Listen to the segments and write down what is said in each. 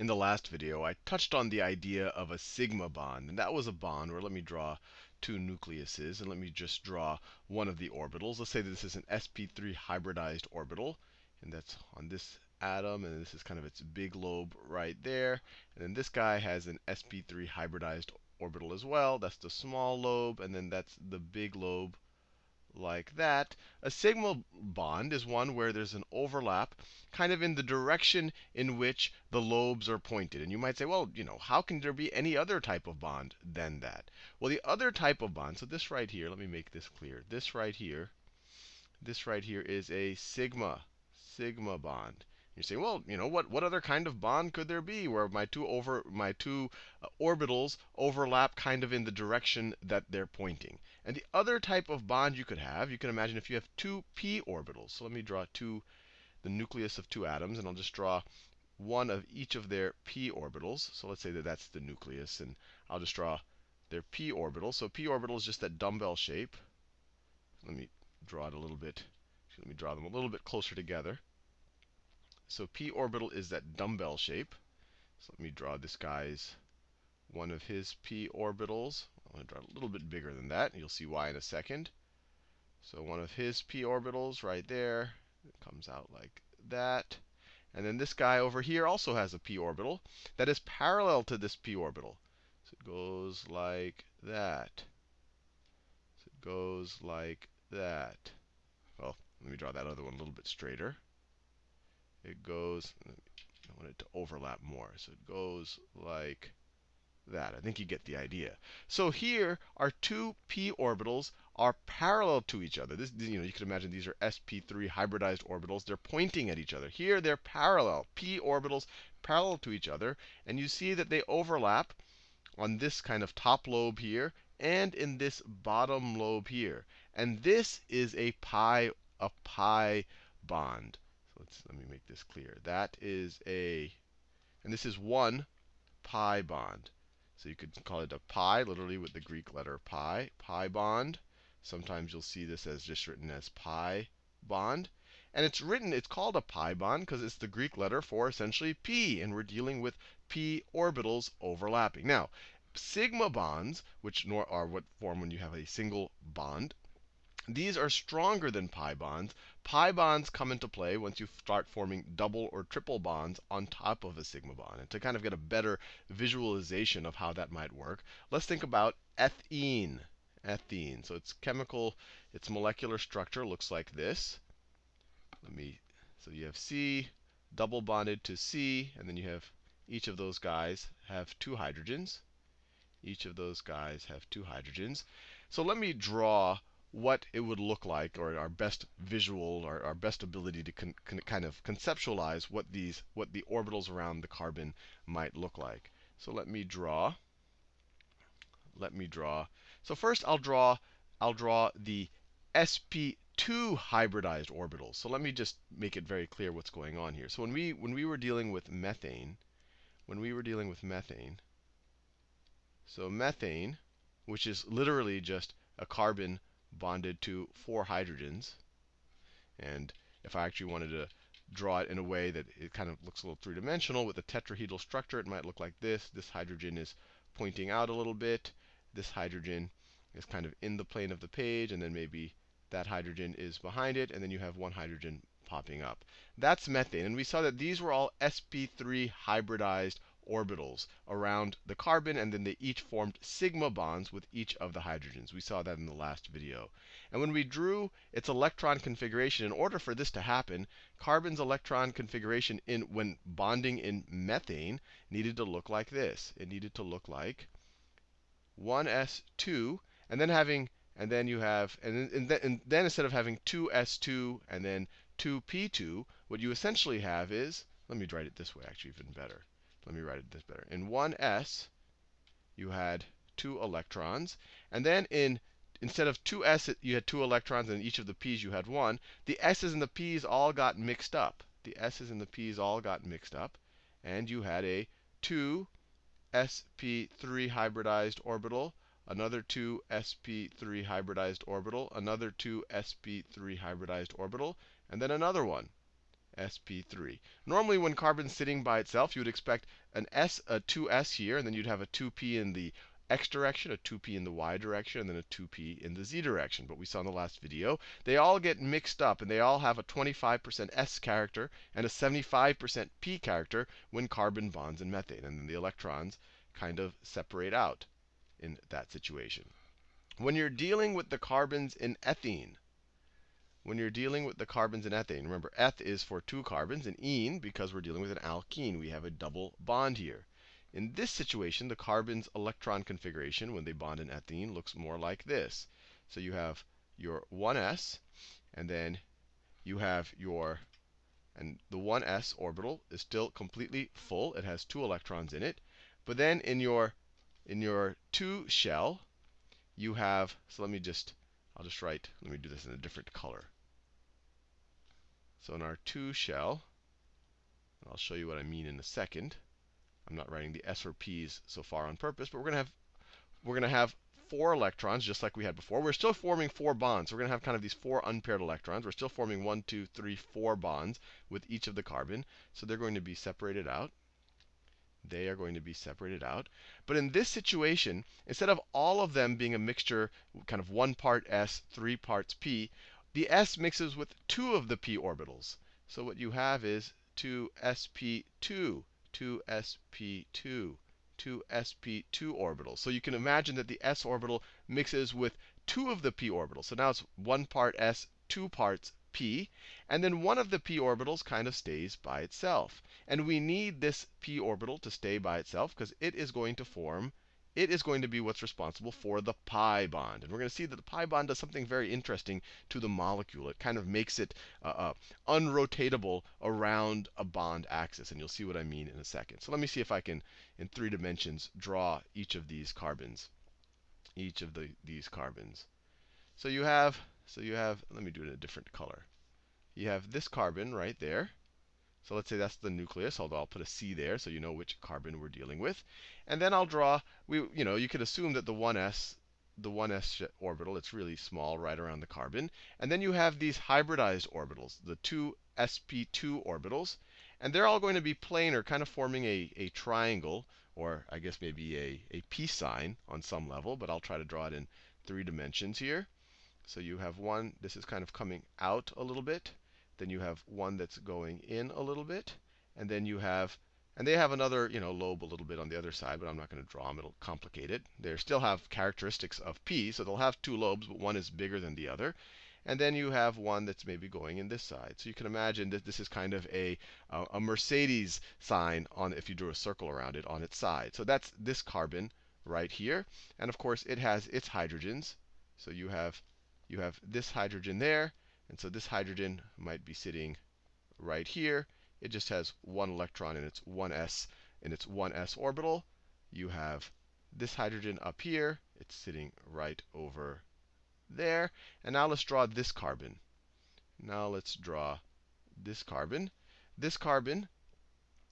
in the last video, I touched on the idea of a sigma bond. And that was a bond where let me draw two nucleuses. And let me just draw one of the orbitals. Let's say this is an sp3 hybridized orbital. And that's on this atom. And this is kind of its big lobe right there. And then this guy has an sp3 hybridized orbital as well. That's the small lobe. And then that's the big lobe like that. A sigma bond is one where there's an overlap kind of in the direction in which the lobes are pointed. And you might say, well, you know, how can there be any other type of bond than that? Well, the other type of bond, so this right here, let me make this clear. This right here, this right here is a sigma, sigma bond. You say, well, you know, what, what other kind of bond could there be where my two over my two uh, orbitals overlap kind of in the direction that they're pointing? And the other type of bond you could have, you can imagine if you have two p orbitals. So let me draw two, the nucleus of two atoms, and I'll just draw one of each of their p orbitals. So let's say that that's the nucleus, and I'll just draw their p orbital. So p orbital is just that dumbbell shape. Let me draw it a little bit. Let me draw them a little bit closer together. So p orbital is that dumbbell shape. So let me draw this guy's one of his p orbitals. I'm going to draw it a little bit bigger than that. You'll see why in a second. So one of his p orbitals right there comes out like that. And then this guy over here also has a p orbital that is parallel to this p orbital. So it goes like that. So it goes like that. Well, let me draw that other one a little bit straighter it goes, I want it to overlap more. So it goes like that. I think you get the idea. So here, our two p orbitals are parallel to each other. This, you know, you can imagine these are sp3 hybridized orbitals. They're pointing at each other. Here, they're parallel. p orbitals parallel to each other. And you see that they overlap on this kind of top lobe here and in this bottom lobe here. And this is a pi, a pi bond let's let me make this clear. That is a, and this is one pi bond. So you could call it a pi, literally with the Greek letter pi, pi bond. Sometimes you'll see this as just written as pi bond. And it's written, it's called a pi bond because it's the Greek letter for essentially p. And we're dealing with p orbitals overlapping. Now, sigma bonds, which are what form when you have a single bond, these are stronger than pi bonds. Pi bonds come into play once you start forming double or triple bonds on top of a sigma bond. And to kind of get a better visualization of how that might work, let's think about ethene. Ethene. So its chemical, its molecular structure looks like this. Let me, so you have C double bonded to C, and then you have each of those guys have two hydrogens. Each of those guys have two hydrogens. So let me draw what it would look like, or our best visual, or our best ability to con, con, kind of conceptualize what these, what the orbitals around the carbon might look like. So let me draw. Let me draw. So first, I'll draw. I'll draw the sp2 hybridized orbitals. So let me just make it very clear what's going on here. So when we when we were dealing with methane, when we were dealing with methane, so methane, which is literally just a carbon bonded to four hydrogens. And if I actually wanted to draw it in a way that it kind of looks a little three-dimensional with a tetrahedral structure, it might look like this. This hydrogen is pointing out a little bit. This hydrogen is kind of in the plane of the page, and then maybe that hydrogen is behind it, and then you have one hydrogen popping up. That's methane. And we saw that these were all sp3 hybridized orbitals around the carbon, and then they each formed sigma bonds with each of the hydrogens. We saw that in the last video. And when we drew its electron configuration, in order for this to happen, carbon's electron configuration in when bonding in methane needed to look like this. It needed to look like 1s2, and then having and then you have and then, and then, and then instead of having 2s2 and then 2p2, what you essentially have is let me write it this way, actually, even better. Let me write it this better. In 1s, you had two electrons. And then in instead of 2s, you had two electrons, and each of the p's you had one. The s's and the p's all got mixed up. The s's and the p's all got mixed up. And you had a 2 sp3 hybridized orbital, another 2 sp3 hybridized orbital, another 2 sp3 hybridized orbital, and then another one sp3. Normally, when carbon's sitting by itself, you would expect an s, a 2s here, and then you'd have a 2p in the x direction, a 2p in the y direction, and then a 2p in the z direction. But we saw in the last video, they all get mixed up, and they all have a 25% s character and a 75% p character when carbon bonds in methane. And then the electrons kind of separate out in that situation. When you're dealing with the carbons in ethene, when you're dealing with the carbons in ethane, remember eth is for two carbons, and ene, because we're dealing with an alkene, we have a double bond here. In this situation, the carbon's electron configuration when they bond in ethene looks more like this. So you have your 1s, and then you have your, and the 1s orbital is still completely full. It has two electrons in it. But then in your in your 2 shell, you have, so let me just, I'll just write, let me do this in a different color. So in our 2 shell, I'll show you what I mean in a second. I'm not writing the s or p's so far on purpose, but we're going to have we're going to have four electrons, just like we had before. We're still forming four bonds. We're going to have kind of these four unpaired electrons. We're still forming one, two, three, four bonds with each of the carbon. So they're going to be separated out they are going to be separated out. But in this situation, instead of all of them being a mixture, kind of one part s, three parts p, the s mixes with two of the p orbitals. So what you have is 2sp2, 2sp2, 2sp2 orbitals. So you can imagine that the s orbital mixes with two of the p orbitals. So now it's one part s, two parts p. And then one of the p orbitals kind of stays by itself. And we need this p orbital to stay by itself because it is going to form, it is going to be what's responsible for the pi bond. And we're going to see that the pi bond does something very interesting to the molecule. It kind of makes it uh, uh, unrotatable around a bond axis. And you'll see what I mean in a second. So let me see if I can, in three dimensions, draw each of these carbons. Each of the, these carbons. So you have so you have, let me do it in a different color. You have this carbon right there. So let's say that's the nucleus, although I'll put a C there so you know which carbon we're dealing with. And then I'll draw, we, you know, you could assume that the 1s, the 1s orbital, it's really small right around the carbon. And then you have these hybridized orbitals, the two sp2 orbitals. And they're all going to be planar, kind of forming a, a triangle, or I guess maybe a, a peace sign on some level. But I'll try to draw it in three dimensions here. So you have one, this is kind of coming out a little bit. Then you have one that's going in a little bit. And then you have, and they have another, you know, lobe a little bit on the other side, but I'm not going to draw them. It'll complicate it. They still have characteristics of P, so they'll have two lobes, but one is bigger than the other. And then you have one that's maybe going in this side. So you can imagine that this is kind of a, a Mercedes sign on if you drew a circle around it on its side. So that's this carbon right here. And of course, it has its hydrogens. So you have you have this hydrogen there. And so this hydrogen might be sitting right here. It just has one electron in its 1s in its 1s orbital. You have this hydrogen up here. It's sitting right over there. And now let's draw this carbon. Now let's draw this carbon. This carbon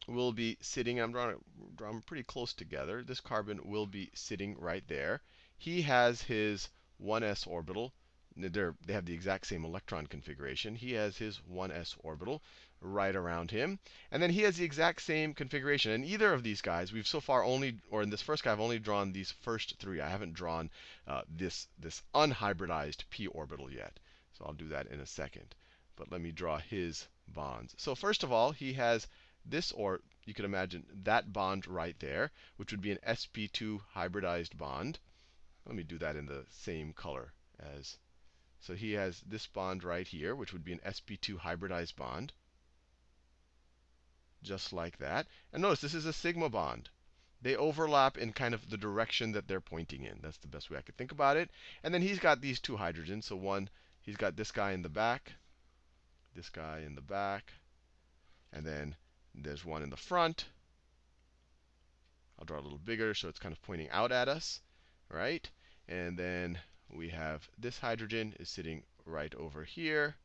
will be sitting, I'm drawing, drawing pretty close together. This carbon will be sitting right there. He has his 1s orbital they're, they have the exact same electron configuration. He has his 1s orbital right around him. And then he has the exact same configuration. And either of these guys, we've so far only, or in this first guy, I've only drawn these first three. I haven't drawn uh, this, this unhybridized p orbital yet. So I'll do that in a second. But let me draw his bonds. So first of all, he has this, or you could imagine that bond right there, which would be an sp2 hybridized bond. Let me do that in the same color as so he has this bond right here, which would be an sp2 hybridized bond. Just like that. And notice this is a sigma bond. They overlap in kind of the direction that they're pointing in. That's the best way I could think about it. And then he's got these two hydrogens. So one, he's got this guy in the back, this guy in the back, and then there's one in the front. I'll draw a little bigger so it's kind of pointing out at us, right? And then we have this hydrogen is sitting right over here.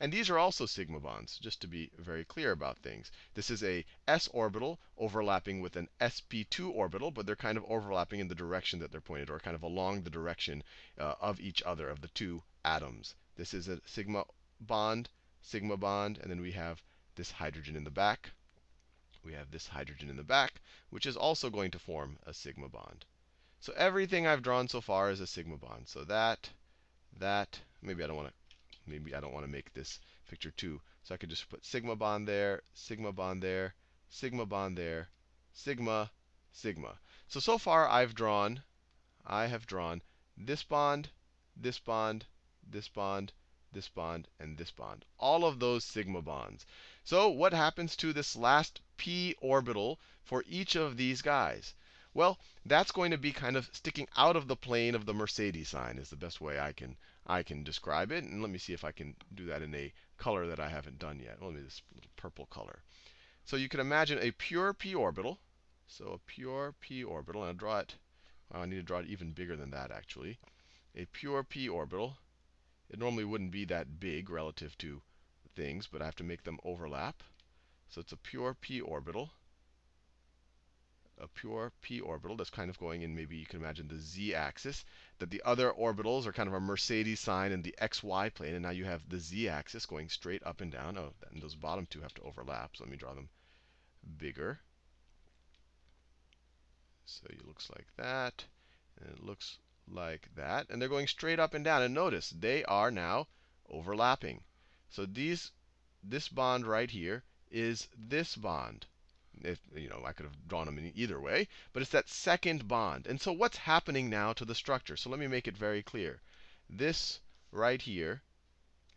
And these are also sigma bonds, just to be very clear about things. This is a s orbital overlapping with an sp2 orbital, but they're kind of overlapping in the direction that they're pointed, or kind of along the direction uh, of each other, of the two atoms. This is a sigma bond, sigma bond, and then we have this hydrogen in the back. We have this hydrogen in the back, which is also going to form a sigma bond. So everything I've drawn so far is a sigma bond. So that, that, maybe I don't want to, maybe I don't want to make this picture too. So I could just put sigma bond there, sigma bond there, sigma bond there, sigma, sigma. So so far I've drawn, I have drawn this bond, this bond, this bond, this bond, and this bond. All of those sigma bonds. So what happens to this last p orbital for each of these guys? Well, that's going to be kind of sticking out of the plane of the Mercedes sign is the best way I can I can describe it. And let me see if I can do that in a color that I haven't done yet. Let me this little purple color. So you can imagine a pure p orbital. So a pure p orbital, and I'll draw it. Well, I need to draw it even bigger than that actually. A pure p orbital. It normally wouldn't be that big relative to things, but I have to make them overlap. So it's a pure p orbital. A pure p orbital that's kind of going in, maybe you can imagine the z axis. That the other orbitals are kind of a Mercedes sign in the xy plane. And now you have the z axis going straight up and down. Oh, and those bottom two have to overlap. So let me draw them bigger. So it looks like that. And it looks like that. And they're going straight up and down. And notice, they are now overlapping. So these, this bond right here is this bond. If, you know, I could have drawn them in either way, but it's that second bond. And so what's happening now to the structure? So let me make it very clear. This right here,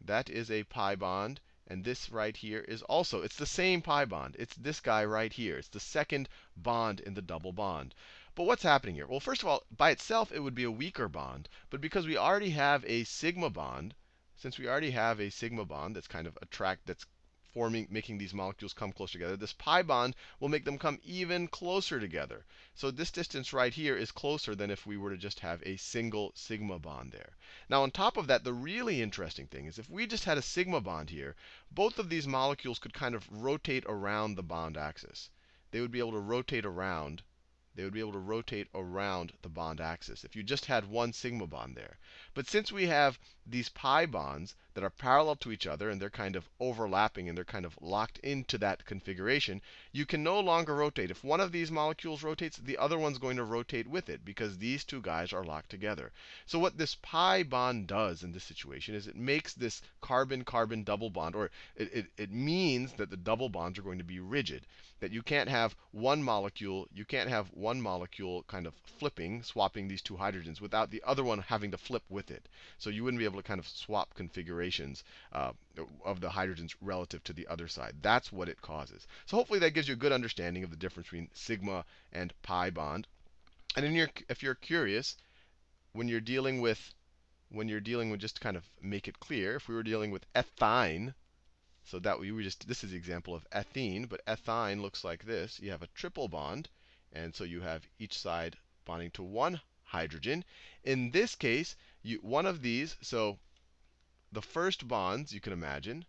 that is a pi bond. And this right here is also, it's the same pi bond. It's this guy right here. It's the second bond in the double bond. But what's happening here? Well, first of all, by itself, it would be a weaker bond. But because we already have a sigma bond, since we already have a sigma bond that's kind of attract that's forming making these molecules come closer together, this pi bond will make them come even closer together. So this distance right here is closer than if we were to just have a single sigma bond there. Now on top of that, the really interesting thing is if we just had a sigma bond here, both of these molecules could kind of rotate around the bond axis. They would be able to rotate around they would be able to rotate around the bond axis if you just had one sigma bond there. But since we have these pi bonds that are parallel to each other and they're kind of overlapping and they're kind of locked into that configuration, you can no longer rotate. If one of these molecules rotates, the other one's going to rotate with it because these two guys are locked together. So what this pi bond does in this situation is it makes this carbon-carbon double bond, or it, it, it means that the double bonds are going to be rigid. That you can't have one molecule, you can't have one molecule kind of flipping, swapping these two hydrogens without the other one having to flip with it. So you wouldn't be able to kind of swap configurations uh, of the hydrogens relative to the other side. That's what it causes. So hopefully that gives you a good understanding of the difference between sigma and pi bond. And your, if you're curious, when you're dealing with when you're dealing with just to kind of make it clear, if we were dealing with ethyne, so that we were just this is the example of ethene, but ethyne looks like this. You have a triple bond. And so you have each side bonding to one hydrogen. In this case, you, one of these, so the first bonds, you can imagine,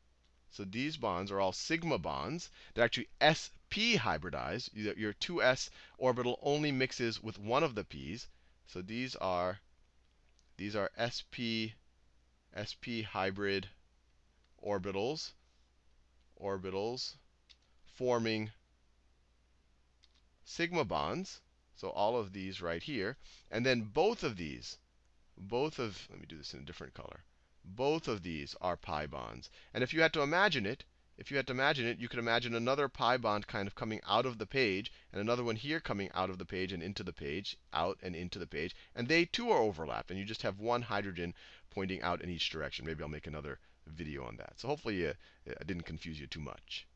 so these bonds are all sigma bonds. They're actually sp hybridized. Your 2s orbital only mixes with one of the p's. So these are these are sp sp hybrid orbitals orbitals forming sigma bonds. So all of these right here. And then both of these, both of, let me do this in a different color. Both of these are pi bonds. And if you had to imagine it, if you had to imagine it, you could imagine another pi bond kind of coming out of the page, and another one here coming out of the page and into the page, out and into the page. And they too are overlapped, and you just have one hydrogen pointing out in each direction. Maybe I'll make another video on that. So hopefully uh, I didn't confuse you too much.